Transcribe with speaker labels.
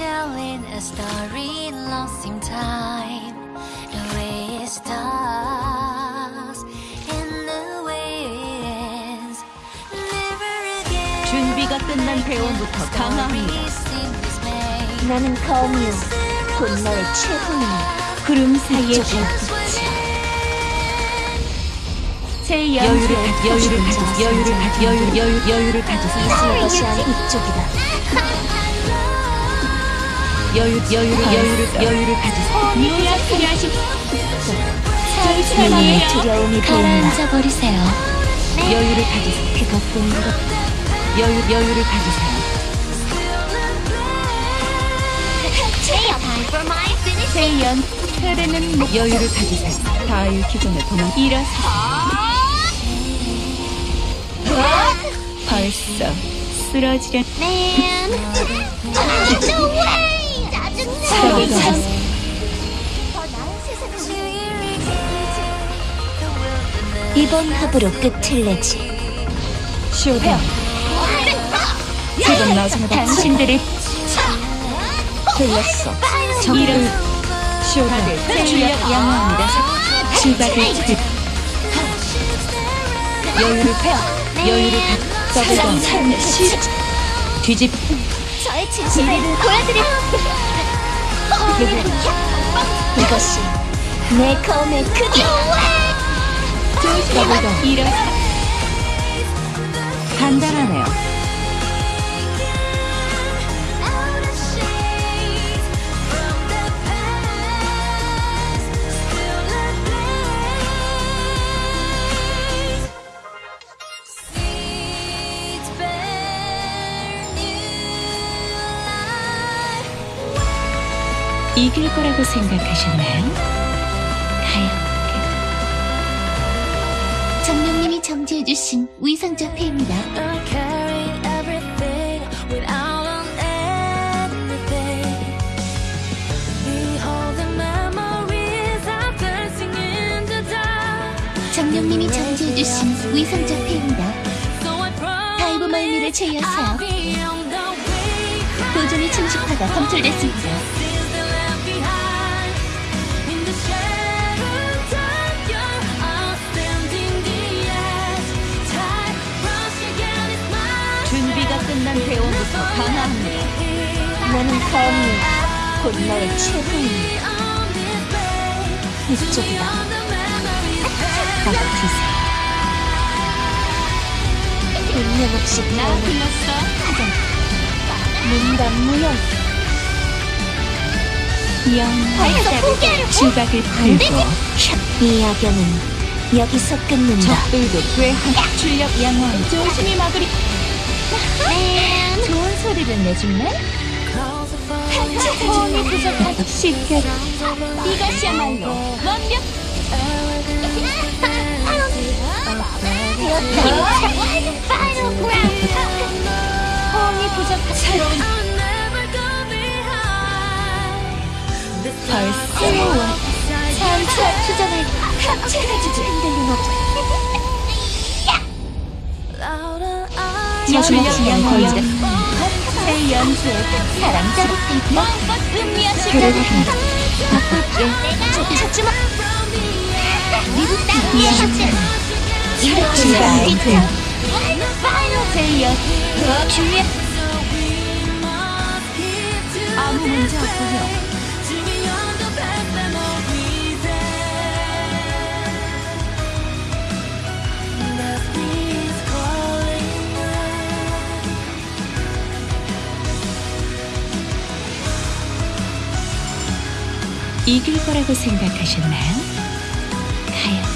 Speaker 1: telling a story lost in time. The way it starts in the winds. Never again.
Speaker 2: 준비가 끝난 대원부터 강화합니다.
Speaker 3: 나는 거미요. 곧 너의 최후이니.
Speaker 2: 구름 사이의. 제 여유를 가, 여유를 가지 여유를 가지 여유 여유 여유를 가지세요.
Speaker 3: 이슬 것이 아닌 이쪽이다.
Speaker 2: 여유 여유를 여유를 여유를 가지세요. 미라 필요하십
Speaker 3: 눈에 두려움이.
Speaker 1: 가라앉아 버리세요.
Speaker 2: 여유를 가지세요.
Speaker 3: 그것뿐인 것.
Speaker 2: 여유 여유를 가지세요. 세연 흐르는 목 여유를 가지세요. 다 잃기 전에 도망 일어서 벌써 쓰러지려
Speaker 3: 사랑이가 이번 합으로 끝을 내지.
Speaker 2: 쇼다 지금 나중에 봐. 당신들을
Speaker 3: 들렸어.
Speaker 2: 정의를 쇼다 출력 양호합니다. 주박을 들 여유를 여유를 가 더블
Speaker 3: 시
Speaker 2: 뒤집
Speaker 3: 저의 진실을 보여드릴 이것이 내 검의 크기
Speaker 2: 더블 일어서 간단하네요. 이길 거라고 생각하셨나요? 가요.
Speaker 3: 정령님이 정지해주신 위상자 패입니다.
Speaker 1: I carry everything without on anything. Behold the memories of dancing in the dark.
Speaker 3: 정령님이 정지해주신 위상자 패입니다.
Speaker 1: So I promise
Speaker 3: 다이브 말미를 제외하세요. 도전의 충식파가 검출됐습니다. 나는 거미, 곧
Speaker 1: this way.
Speaker 3: 이쪽이다.
Speaker 2: 아프세요.
Speaker 3: 운명 없이
Speaker 2: 나
Speaker 3: 태어난
Speaker 2: 불렀어.
Speaker 3: 문단 무용
Speaker 2: 영화 주박을 들고
Speaker 3: 이 악연은 여기서 끝낸다.
Speaker 2: 적들도 괴한 출력 양호함 조심히 막으리 좋은 소리를 내줄래? 호응이 부족하다. 시켜 이것이야말로 완벽 부족한 새로운 벌써
Speaker 3: 차차 투정할 합체해주지 흔들림 없
Speaker 2: 출력 양호함 새 사랑스럽게 마음껏 음미하시고 바꿀게
Speaker 3: 찾지마.
Speaker 2: 이렇게
Speaker 3: 이렇게
Speaker 2: 새 연, 주의 아무 문제 없군요 이길 거라고 생각하셨나요? 가요.